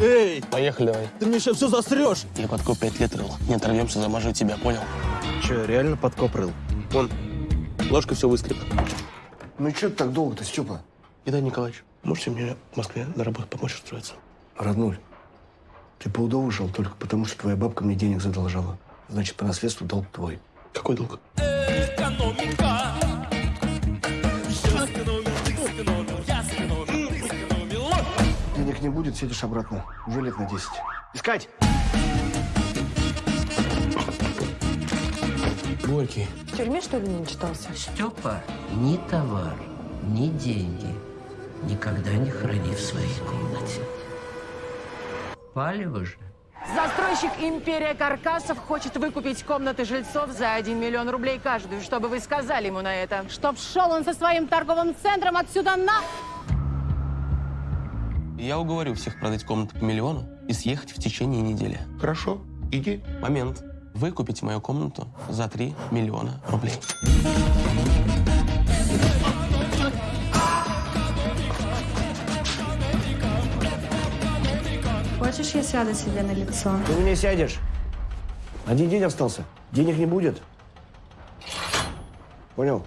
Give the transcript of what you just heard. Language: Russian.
Эй, Поехали давай. ты мне сейчас все засрешь. Я подкоп пять лет рыл. Не оторвемся, замажу тебя, понял? Че, реально подкоп рыл? Вон, ложка все выскреб. Ну что ты так долго-то, Степа? Итан Николаевич, можете мне в Москве на работу помочь устроиться? Роднуль, ты по УДО ушел только потому, что твоя бабка мне денег задолжала. Значит, по наследству долг твой. Какой долг? Денег не будет, сидишь обратно. Уже лет на 10. Искать! Горький. В тюрьме, что ли, не читался? Степа ни товар, ни деньги никогда не храни в своей комнате. Палево же. Застройщик «Империя Каркасов» хочет выкупить комнаты жильцов за 1 миллион рублей каждую. Что бы вы сказали ему на это? Чтоб шел он со своим торговым центром отсюда на... Я уговорю всех продать комнату по миллиону и съехать в течение недели. Хорошо, иди. Момент. Вы купите мою комнату за 3 миллиона рублей. Хочешь, я сяду себе на лицо? Ты меня сядешь. Один день остался. Денег не будет. Понял?